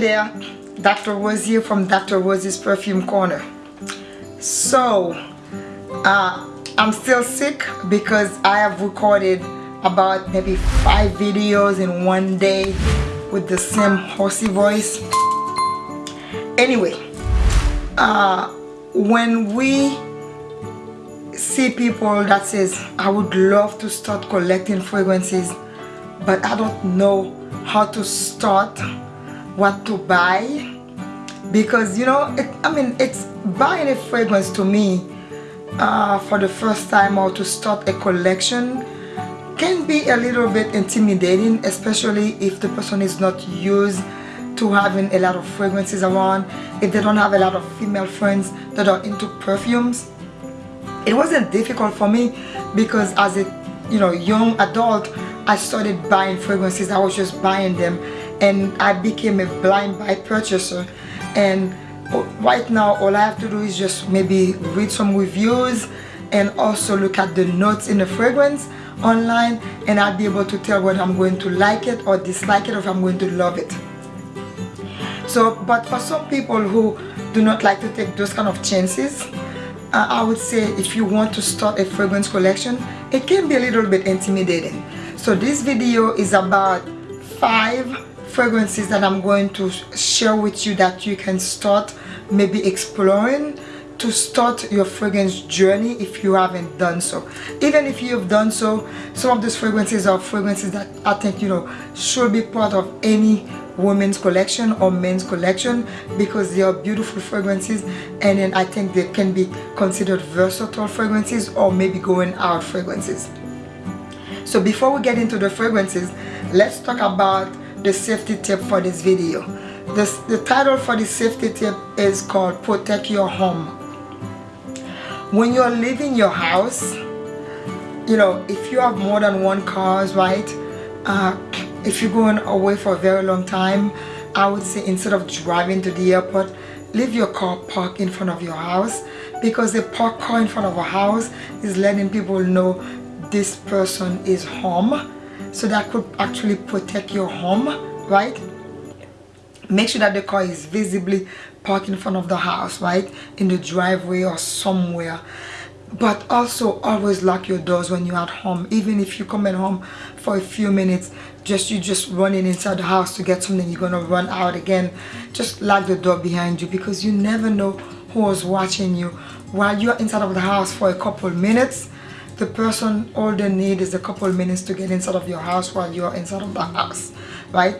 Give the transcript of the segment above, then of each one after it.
there, Dr. Rose here from Dr. Rose's Perfume Corner. So, uh, I'm still sick because I have recorded about maybe five videos in one day with the same horsey voice. Anyway, uh, when we see people that says, I would love to start collecting fragrances, but I don't know how to start, what to buy, because you know, it, I mean, it's buying a fragrance to me uh, for the first time or to start a collection can be a little bit intimidating especially if the person is not used to having a lot of fragrances around if they don't have a lot of female friends that are into perfumes. It wasn't difficult for me because as a you know young adult I started buying fragrances. I was just buying them and I became a blind buy purchaser. And right now all I have to do is just maybe read some reviews and also look at the notes in the fragrance online and I'll be able to tell whether I'm going to like it or dislike it or if I'm going to love it. So but for some people who do not like to take those kind of chances uh, I would say if you want to start a fragrance collection it can be a little bit intimidating. So this video is about five fragrances that I'm going to share with you that you can start maybe exploring to start your fragrance journey if you haven't done so. Even if you've done so some of these fragrances are fragrances that I think you know should be part of any women's collection or men's collection because they are beautiful fragrances and then I think they can be considered versatile fragrances or maybe going out fragrances. So before we get into the fragrances let's talk about the safety tip for this video. This, the title for the safety tip is called Protect Your Home. When you're leaving your house, you know, if you have more than one cars, right? Uh, if you're going away for a very long time, I would say instead of driving to the airport, leave your car parked in front of your house because the parked car in front of a house is letting people know this person is home so that could actually protect your home right? Make sure that the car is visibly parked in front of the house right? In the driveway or somewhere. But also always lock your doors when you're at home. Even if you come at home for a few minutes just you just running inside the house to get something you're gonna run out again. Just lock the door behind you because you never know who is watching you. While you're inside of the house for a couple minutes the person all they need is a couple minutes to get inside of your house while you're inside of the house right?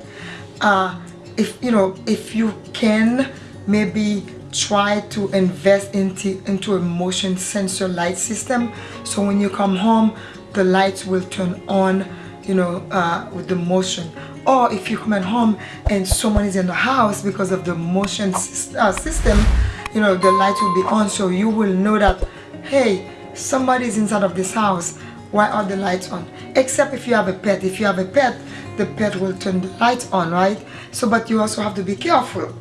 Uh, if you know if you can maybe try to invest into into a motion sensor light system so when you come home the lights will turn on you know uh, with the motion. Or if you come at home and someone is in the house because of the motion uh, system you know the light will be on so you will know that hey somebody's inside of this house why are the lights on? Except if you have a pet. If you have a pet the pet will turn the lights on right? So but you also have to be careful.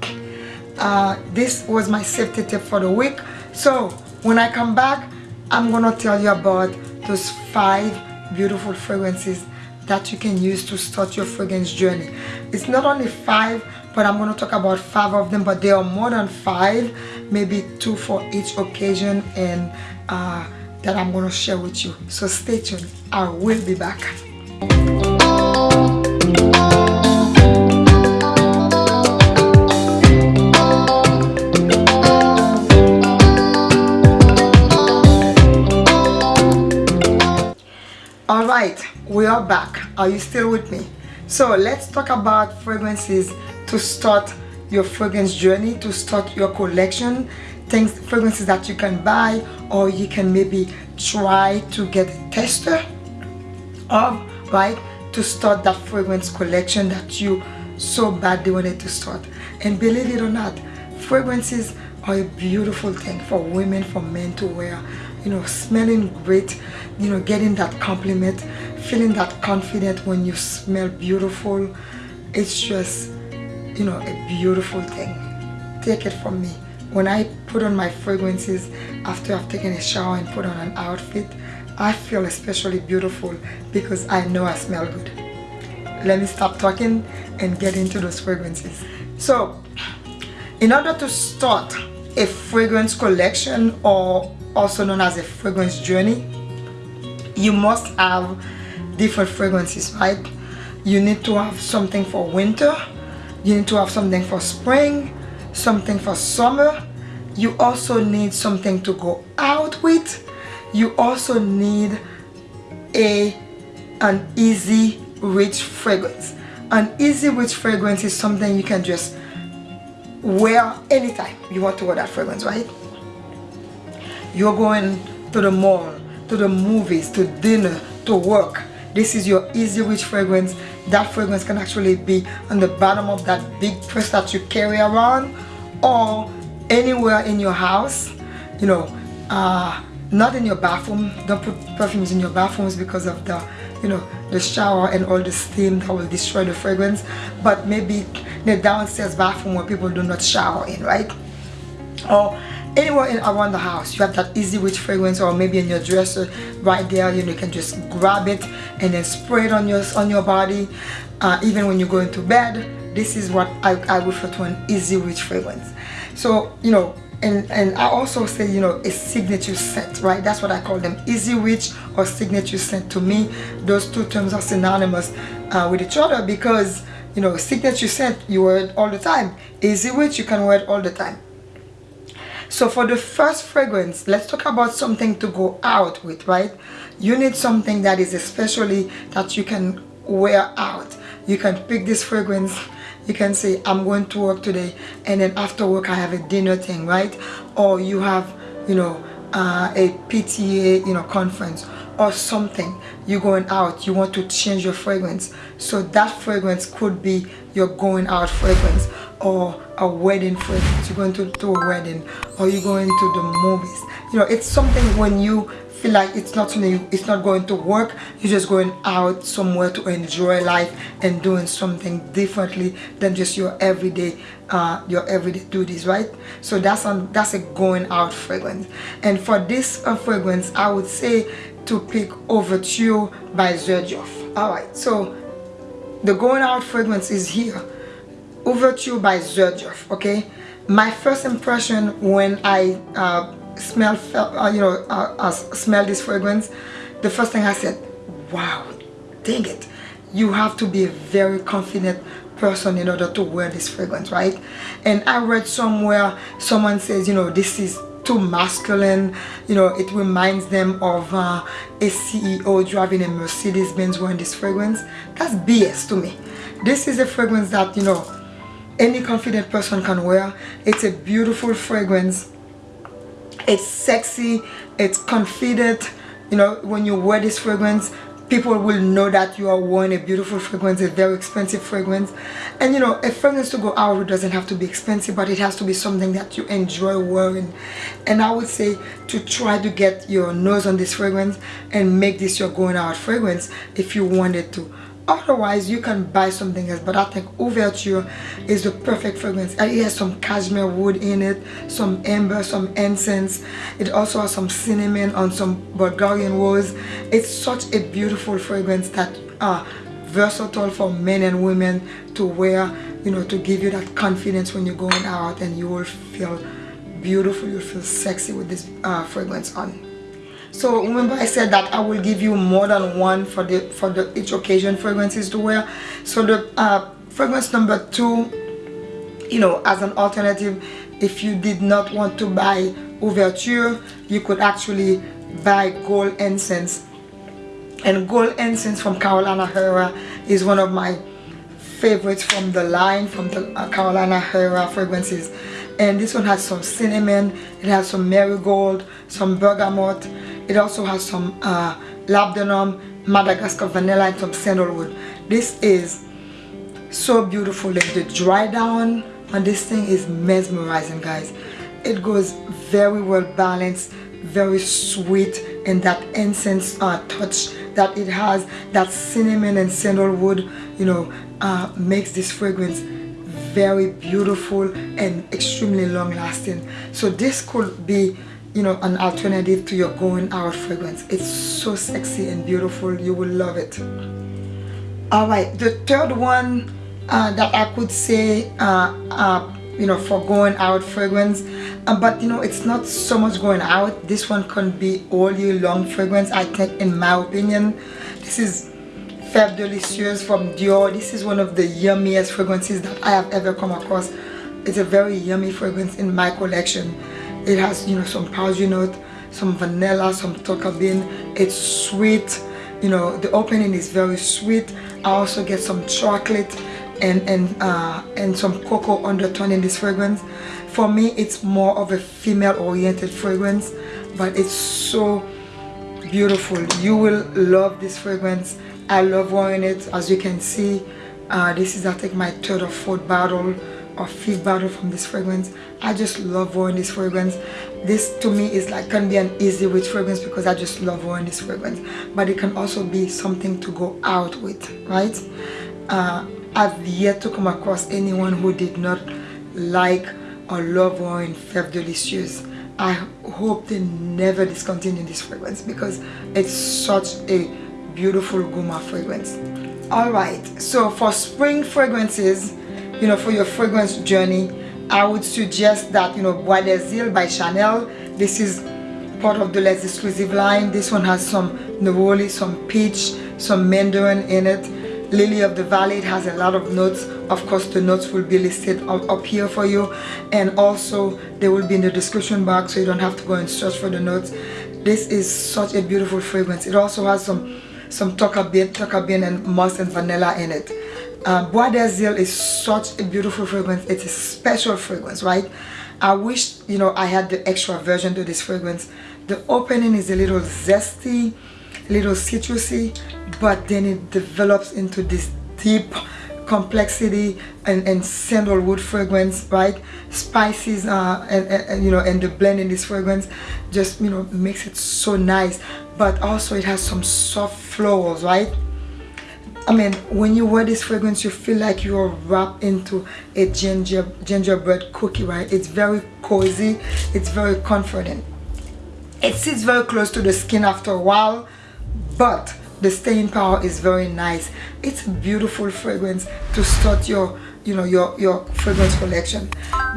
Uh, this was my safety tip for the week. So when I come back I'm gonna tell you about those five beautiful fragrances that you can use to start your fragrance journey. It's not only five but I'm going to talk about five of them but there are more than five maybe two for each occasion and uh, that I'm going to share with you. So stay tuned. I will be back. Alright, we are back. Are you still with me? So let's talk about fragrances to start your fragrance journey, to start your collection things fragrances that you can buy or you can maybe try to get a tester of right to start that fragrance collection that you so badly wanted to start. And believe it or not fragrances are a beautiful thing for women for men to wear. You know smelling great you know getting that compliment feeling that confident when you smell beautiful it's just you know a beautiful thing. Take it from me when I put on my fragrances after I've taken a shower and put on an outfit I feel especially beautiful because I know I smell good. Let me stop talking and get into those fragrances. So in order to start a fragrance collection or also known as a fragrance journey you must have different fragrances right? You need to have something for winter. You need to have something for spring something for summer you also need something to go out with. You also need a an easy rich fragrance. An easy rich fragrance is something you can just wear anytime you want to wear that fragrance right? You're going to the mall to the movies to dinner to work. This is your easy rich fragrance. That fragrance can actually be on the bottom of that big purse that you carry around or anywhere in your house you know uh, not in your bathroom. Don't put perfumes in your bathrooms because of the you know the shower and all the steam that will destroy the fragrance. But maybe the downstairs bathroom where people do not shower in right? Or anywhere in around the house you have that easy rich fragrance or maybe in your dresser right there you, know, you can just grab it and then spray it on your on your body. Uh, even when you're going to bed this is what I, I refer to an easy rich fragrance. So you know and and I also say you know a signature scent right? That's what I call them easy rich or signature scent. To me those two terms are synonymous uh, with each other because you know signature scent you wear it all the time. Easy rich you can wear it all the time. So for the first fragrance let's talk about something to go out with right? You need something that is especially that you can wear out. You can pick this fragrance you can say I'm going to work today and then after work I have a dinner thing right? Or you have you know uh, a PTA you know conference or something. You're going out. You want to change your fragrance. So that fragrance could be your going out fragrance or a wedding fragrance. You're going to, to a wedding or you're going to the movies. You know it's something when you feel like it's not something it's not going to work. You're just going out somewhere to enjoy life and doing something differently than just your everyday uh, your everyday duties right? So that's on that's a going out fragrance. And for this uh, fragrance I would say to pick Ouverture by Xerjoff alright so the going out fragrance is here. Ouverture by Xerjoff okay? My first impression when I uh, smell uh, you know uh, uh, smell this fragrance the first thing I said wow dang it. You have to be a very confident person in order to wear this fragrance right? And I read somewhere someone says you know this is too masculine. You know it reminds them of uh, a CEO driving a Mercedes-Benz wearing this fragrance. That's BS to me. This is a fragrance that you know any confident person can wear. It's a beautiful fragrance it's sexy it's confident. You know when you wear this fragrance people will know that you are wearing a beautiful fragrance a very expensive fragrance. And you know a fragrance to go out doesn't have to be expensive but it has to be something that you enjoy wearing. And i would say to try to get your nose on this fragrance and make this your going out fragrance if you wanted to otherwise you can buy something else but i think ouverture is the perfect fragrance. It has some cashmere wood in it some amber some incense. It also has some cinnamon and some bulgarian rose it's such a beautiful fragrance that uh versatile for men and women to wear you know to give you that confidence when you're going out and you will feel beautiful you feel sexy with this uh, fragrance on so remember I said that I will give you more than one for the for the each occasion fragrances to wear. So the uh, fragrance number two you know as an alternative if you did not want to buy Ouverture you could actually buy gold incense and gold incense from Carolina Herrera is one of my favorites from the line from the uh, Carolina Herrera fragrances. And this one has some cinnamon it has some marigold some bergamot it also has some uh, labdanum, Madagascar vanilla and some sandalwood. This is so beautiful. Like the dry down on this thing is mesmerizing guys. It goes very well balanced, very sweet and that incense uh, touch that it has, that cinnamon and sandalwood, you know, uh, makes this fragrance very beautiful and extremely long lasting. So this could be you know an alternative to your going out fragrance. It's so sexy and beautiful. You will love it. All right the third one uh, that I could say uh, uh, you know for going out fragrance uh, but you know it's not so much going out. This one can be all year long fragrance I think in my opinion. This is Fève Delicieuse from Dior. This is one of the yummiest fragrances that I have ever come across. It's a very yummy fragrance in my collection it has you know some powdery note some vanilla some tonka bean. It's sweet you know the opening is very sweet. I also get some chocolate and and uh, and some cocoa undertone in this fragrance. For me it's more of a female oriented fragrance but it's so beautiful. You will love this fragrance. I love wearing it. As you can see uh, this is I think my third or fourth bottle or fifth bottle from this fragrance. I just love wearing this fragrance. This to me is like can be an easy with fragrance because I just love wearing this fragrance. But it can also be something to go out with right? Uh, I've yet to come across anyone who did not like or love wearing Fève Delicieuse I hope they never discontinue this fragrance because it's such a beautiful gourmand fragrance. Alright so for spring fragrances you know for your fragrance journey I would suggest that you know Bois des Îles by Chanel. This is part of the less exclusive line. This one has some neroli some peach some mandarin in it. Lily of the valley it has a lot of notes. Of course the notes will be listed up, here for you. And also they will be in the description box so you don't have to go and search for the notes. This is such a beautiful fragrance. It also has some some tonka bean, tonka bean and musk and vanilla in it uh, Bois des Îles is such a beautiful fragrance. It's a special fragrance right? I wish you know I had the extra version to this fragrance. The opening is a little zesty a little citrusy but then it develops into this deep complexity and, and sandalwood fragrance right? Spices uh, and, and, you know and the blend in this fragrance just you know makes it so nice. But also it has some soft florals right I mean, when you wear this fragrance, you feel like you're wrapped into a ginger gingerbread cookie, right? It's very cozy. It's very comforting. It sits very close to the skin after a while, but the staying power is very nice. It's a beautiful fragrance to start your you know your your fragrance collection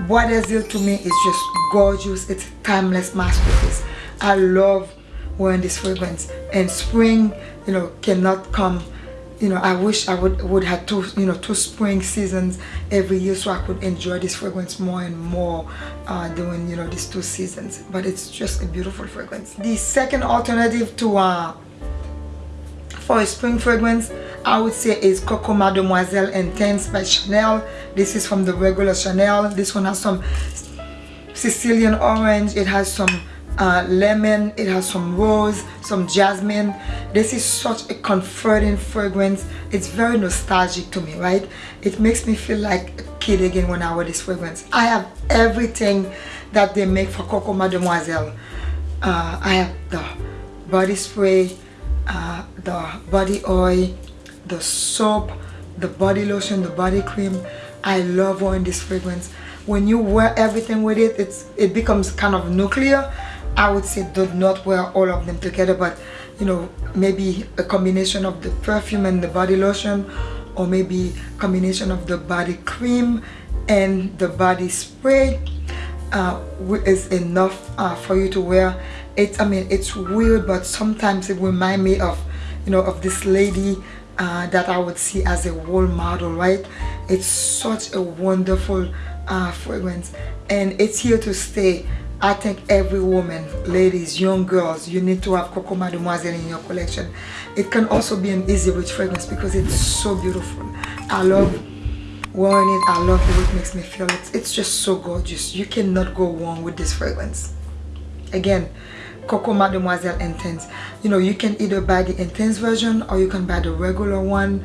Bois des Îles to me is just gorgeous it's a timeless masterpiece I love wearing this fragrance and spring you know cannot come you know i wish i would would have two you know two spring seasons every year so i could enjoy this fragrance more and more uh during you know these two seasons. But it's just a beautiful fragrance. The second alternative to uh for a spring fragrance i would say is coco mademoiselle intense by chanel. This is from the regular chanel. This one has some sicilian orange. It has some uh, lemon it has some rose some jasmine. This is such a comforting fragrance. It's very nostalgic to me right? It makes me feel like a kid again when I wear this fragrance. I have everything that they make for Coco Mademoiselle. Uh, I have the body spray uh, the body oil the soap the body lotion the body cream. I love wearing this fragrance. When you wear everything with it it's it becomes kind of nuclear I would say do not wear all of them together but you know maybe a combination of the perfume and the body lotion or maybe combination of the body cream and the body spray uh, is enough uh, for you to wear. It I mean it's weird but sometimes it remind me of you know of this lady uh, that I would see as a role model right? It's such a wonderful uh, fragrance. And it's here to stay I think every woman, ladies, young girls, you need to have Coco Mademoiselle in your collection. It can also be an easy rich fragrance because it's so beautiful. I love wearing it. I love the way it makes me feel. It's, it's just so gorgeous. You cannot go wrong with this fragrance. Again, Coco Mademoiselle Intense. You know, you can either buy the Intense version or you can buy the regular one.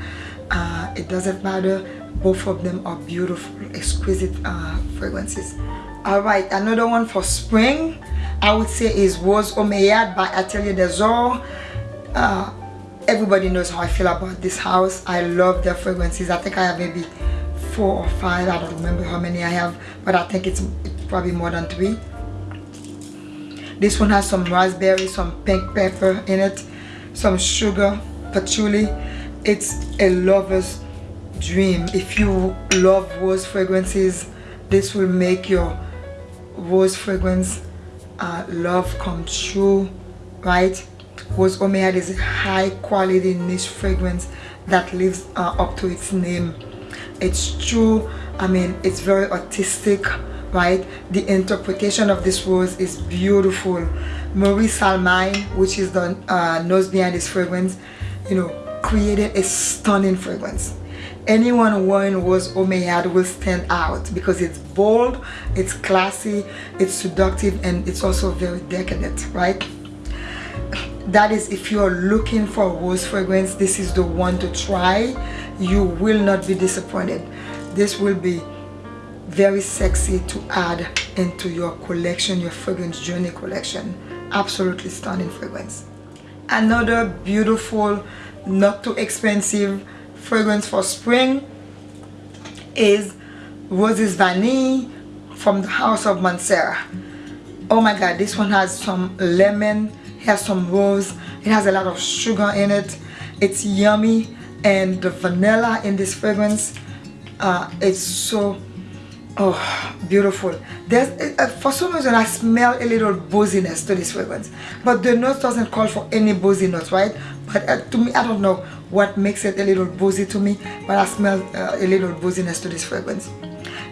Uh, it doesn't matter. Both of them are beautiful, exquisite uh, fragrances. All right another one for spring i would say is rose omeyyade by atelier des uh, everybody knows how i feel about this house. I love their fragrances. I think i have maybe four or five. I don't remember how many i have but i think it's, it's probably more than three. This one has some raspberry some pink pepper in it some sugar patchouli it's a lover's dream. If you love rose fragrances this will make your rose fragrance uh, love come true right? Rose Omeyyade is a high quality niche fragrance that lives uh, up to its name. It's true I mean it's very artistic right? The interpretation of this rose is beautiful. Marie Salamagne which is the uh, nose behind this fragrance you know created a stunning fragrance. Anyone wearing Rose Omeyyade will stand out because it's bold it's classy it's seductive and it's also very decadent right? That is if you're looking for a rose fragrance this is the one to try. You will not be disappointed. This will be very sexy to add into your collection your fragrance journey collection. Absolutely stunning fragrance. Another beautiful not too expensive fragrance for spring is Roses Vanille from the House of Mancera. Oh my god, this one has some lemon, has some rose, it has a lot of sugar in it. It's yummy and the vanilla in this fragrance uh, it's so oh beautiful. There's uh, for some reason i smell a little booziness to this fragrance. But the note doesn't call for any boozy notes right? But uh, to me i don't know what makes it a little boozy to me but i smell uh, a little booziness to this fragrance.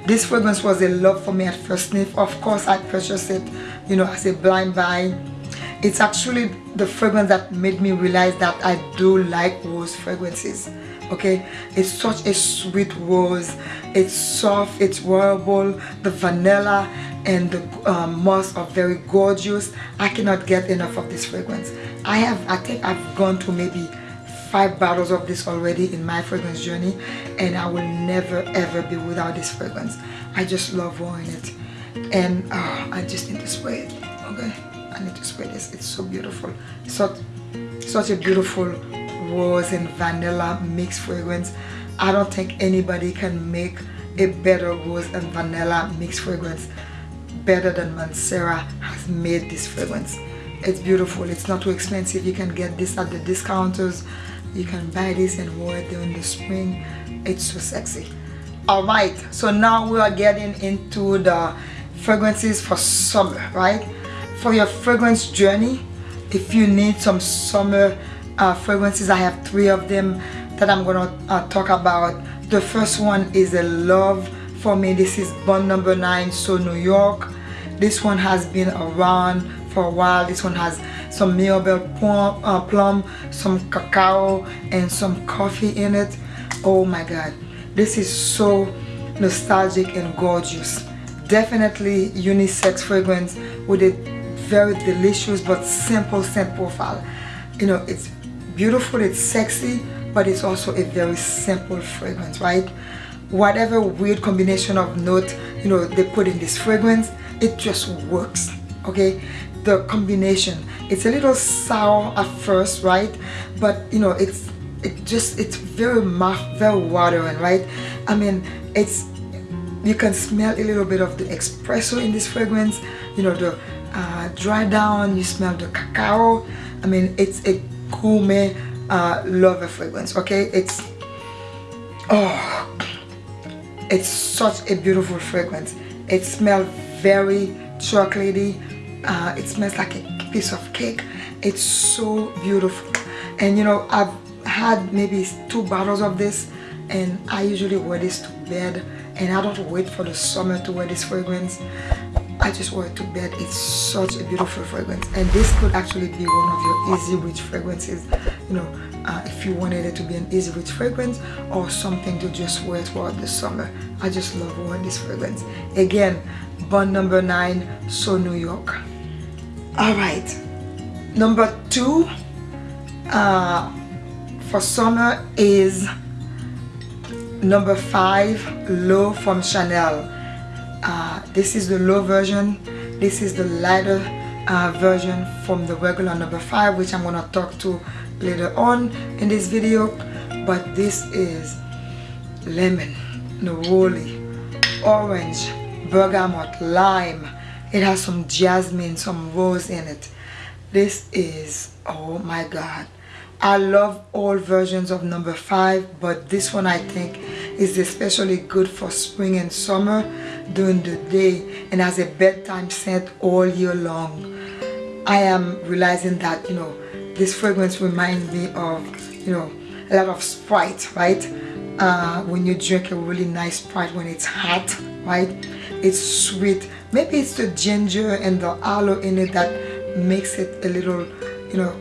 This fragrance was a love for me at first sniff. Of course i purchased it you know as a blind buy. It's actually the fragrance that made me realize that i do like rose fragrances okay? It's such a sweet rose. It's soft it's wearable. The vanilla and the um, moss are very gorgeous. I cannot get enough of this fragrance. I have i think i've gone to maybe five bottles of this already in my fragrance journey and i will never ever be without this fragrance. I just love wearing it. And uh, i just need to spray it okay? I need to spray this. It's so beautiful. Such such a beautiful rose and vanilla mixed fragrance. I don't think anybody can make a better rose and vanilla mixed fragrance better than Mancera has made this fragrance. It's beautiful. It's not too expensive. You can get this at the discounters. You can buy this and wear it during the spring. It's so sexy. All right. So now we are getting into the fragrances for summer right? For your fragrance journey if you need some summer uh, fragrances. I have three of them that I'm gonna uh, talk about. The first one is a love for me. This is Bond number nine so New York. This one has been around for a while. This one has some Mirabelle plum, uh, plum some cacao and some coffee in it. Oh my god. This is so nostalgic and gorgeous. Definitely unisex fragrance with a very delicious but simple scent profile you know it's beautiful it's sexy but it's also a very simple fragrance right? Whatever weird combination of note you know they put in this fragrance it just works okay? The combination it's a little sour at first right? But you know it's it just it's very mouth very watering right? I mean it's you can smell a little bit of the espresso in this fragrance you know the uh, dry down you smell the cacao. I mean it's a gourmet uh, lover fragrance okay? It's oh it's such a beautiful fragrance. It smells very chocolatey. Uh, it smells like a piece of cake. It's so beautiful. And you know I've had maybe two bottles of this and I usually wear this to bed and I don't wait for the summer to wear this fragrance I just wore it to bed. It's such a beautiful fragrance. And this could actually be one of your easy reach fragrances. You know, uh, if you wanted it to be an easy reach fragrance or something to just wear throughout the summer. I just love wearing this fragrance. Again, Bond number nine, So New York. All right. Number two uh, for summer is number five, L'Eau from Chanel uh, this is the L'Eau version. This is the lighter uh, version from the regular number five which I'm gonna talk to later on in this video. But this is lemon neroli orange bergamot lime. It has some jasmine some rose in it. This is oh my god. I love all versions of number five but this one I think is especially good for spring and summer during the day and as a bedtime scent all year long. I am realizing that, you know, this fragrance reminds me of, you know, a lot of Sprite, right? Uh, when you drink a really nice Sprite when it's hot, right? It's sweet. Maybe it's the ginger and the aloe in it that makes it a little, you know,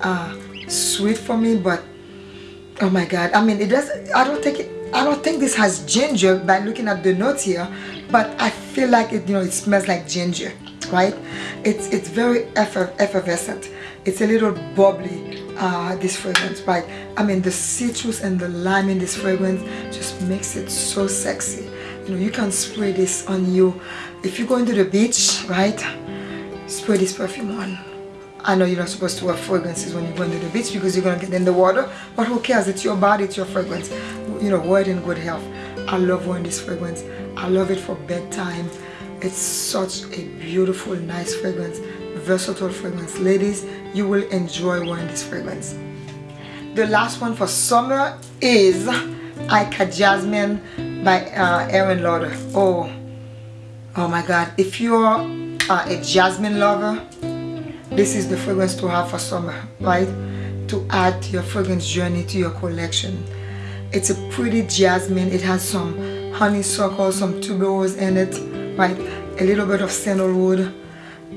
uh, sweet for me, but oh my god. I mean it does i don't think it i don't think this has ginger by looking at the notes here but i feel like it you know it smells like ginger right? It's it's very effervescent. It's a little bubbly uh, this fragrance right? I mean the citrus and the lime in this fragrance just makes it so sexy. You know you can spray this on you. If you go into the beach right spray this perfume on I know you're not supposed to wear fragrances when you go into the beach because you're going to get in the water, but who cares? It's your body, it's your fragrance. You know, wear it in good health. I love wearing this fragrance. I love it for bedtime. It's such a beautiful, nice fragrance, versatile fragrance. Ladies, you will enjoy wearing this fragrance. The last one for summer is Ikat Jasmine by uh, Aerin Lauder. Oh, oh my God. If you're uh, a jasmine lover, this is the fragrance to have for summer right? To add your fragrance journey to your collection. It's a pretty jasmine. It has some honeysuckle some tuberose in it right? A little bit of sandalwood.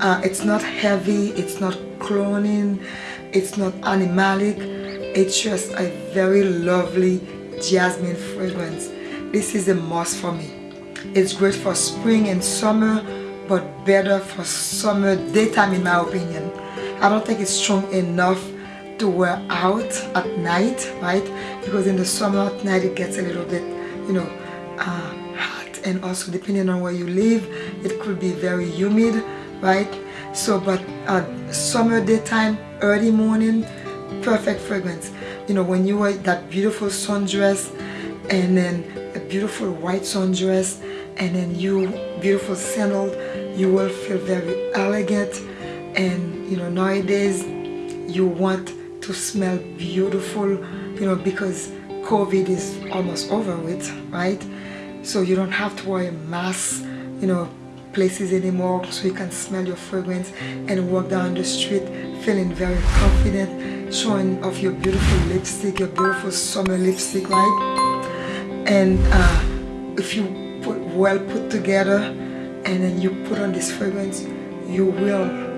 Uh, it's not heavy. It's not cloning. It's not animalic. It's just a very lovely jasmine fragrance. This is a must for me. It's great for spring and summer but better for summer daytime in my opinion. I don't think it's strong enough to wear out at night right? Because in the summer at night it gets a little bit you know uh, hot. And also depending on where you live it could be very humid right? So but uh, summer daytime early morning perfect fragrance. You know when you wear that beautiful sundress and then a beautiful white sundress and then you beautiful sandal you will feel very elegant and you know nowadays you want to smell beautiful you know because COVID is almost over with right? So you don't have to wear a mask you know places anymore so you can smell your fragrance and walk down the street feeling very confident showing off your beautiful lipstick your beautiful summer lipstick right? And uh, if you put well put together and then you put on this fragrance you will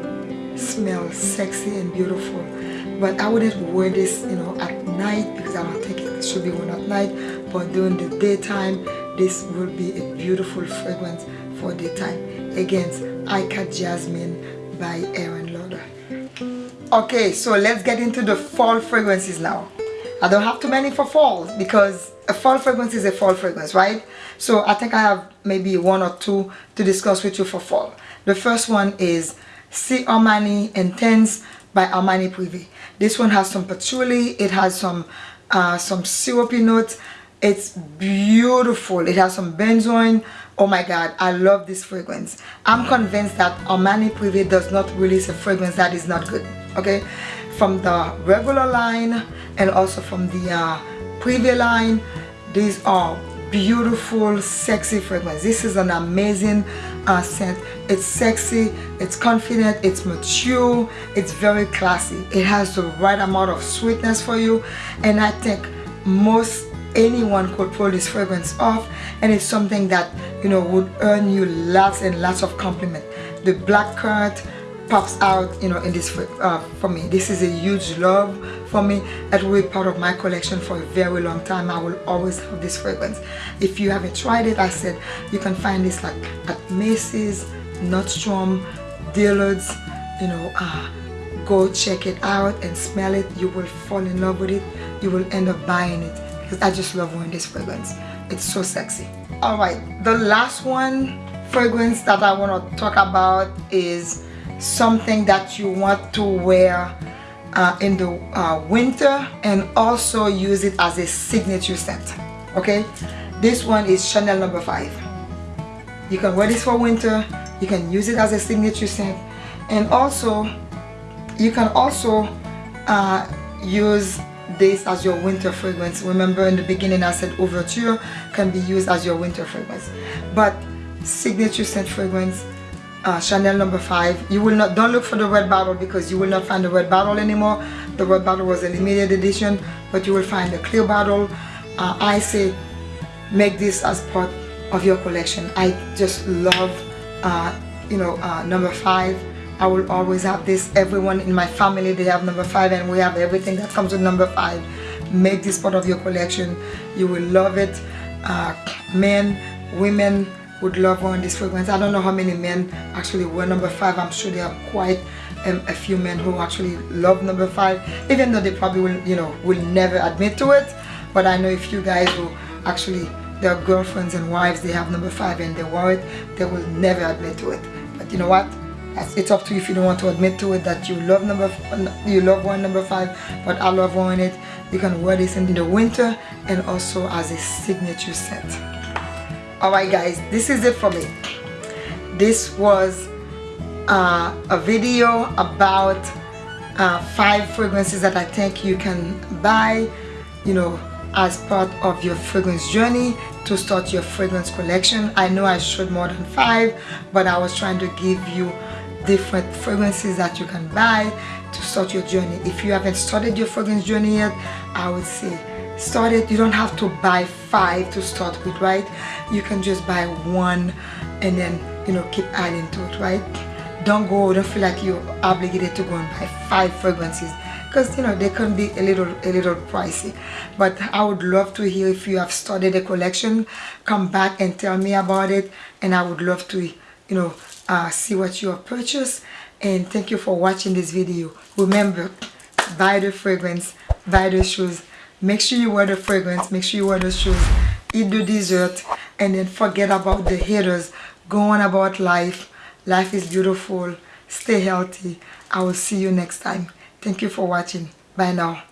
smell sexy and beautiful. But I wouldn't wear this you know at night because I don't think it should be worn at night. But during the daytime this will be a beautiful fragrance for daytime. Against Ikat Jasmine by Aerin Lauder. Okay so let's get into the fall fragrances now. I don't have too many for fall because a fall fragrance is a fall fragrance right? So I think I have maybe one or two to discuss with you for fall. The first one is C Armani Intense by Armani Privé this one has some patchouli it has some uh, some syrupy notes. It's beautiful. It has some benzoin. Oh my god I love this fragrance. I'm convinced that Armani Privé does not release a fragrance that is not good okay? From the regular line and also from the uh, Privé line these are beautiful sexy fragrance. This is an amazing uh, scent. It's sexy it's confident it's mature it's very classy. It has the right amount of sweetness for you. And I think most anyone could pull this fragrance off and it's something that you know would earn you lots and lots of compliment. The black currant pops out you know in this uh, for me. This is a huge love for me it will be part of my collection for a very long time. I will always have this fragrance. If you haven't tried it I said you can find this like at Macy's Nordstrom Dillard's you know uh, go check it out and smell it. You will fall in love with it. You will end up buying it because I just love wearing this fragrance. It's so sexy. All right the last one fragrance that I want to talk about is something that you want to wear uh, in the uh, winter and also use it as a signature scent okay? This one is Chanel number five. You can wear this for winter you can use it as a signature scent and also you can also uh, use this as your winter fragrance. Remember in the beginning I said Ouverture can be used as your winter fragrance but signature scent fragrance uh, Chanel number five. You will not don't look for the red bottle because you will not find the red bottle anymore. The red bottle was a limited edition but you will find the clear bottle uh, I say make this as part of your collection. I just love uh, you know uh, number five. I will always have this. Everyone in my family they have number five and we have everything that comes with number five. Make this part of your collection. You will love it. Uh, men women would love wearing this fragrance I don't know how many men actually wear number five. I'm sure there are quite um, a few men who actually love number five even though they probably will you know will never admit to it. But I know if you guys who actually their girlfriends and wives they have number five and they wear it they will never admit to it. But you know what? It's up to you if you don't want to admit to it that you love number you love one number five but I love wearing it you can wear this in the winter and also as a signature scent alright guys this is it for me. This was uh, a video about uh, five fragrances that I think you can buy you know as part of your fragrance journey to start your fragrance collection. I know I showed more than five but I was trying to give you different fragrances that you can buy to start your journey. If you haven't started your fragrance journey yet I would say start it you don't have to buy five to start with right? You can just buy one and then you know keep adding to it right? Don't go don't feel like you're obligated to go and buy five fragrances because you know they can be a little a little pricey. But I would love to hear if you have started a collection come back and tell me about it and I would love to you know uh, see what you have purchased. And thank you for watching this video. Remember buy the fragrance buy the shoes make sure you wear the fragrance make sure you wear the shoes. Eat the dessert and then forget about the haters. Go on about life. Life is beautiful. Stay healthy. I will see you next time. Thank you for watching. Bye now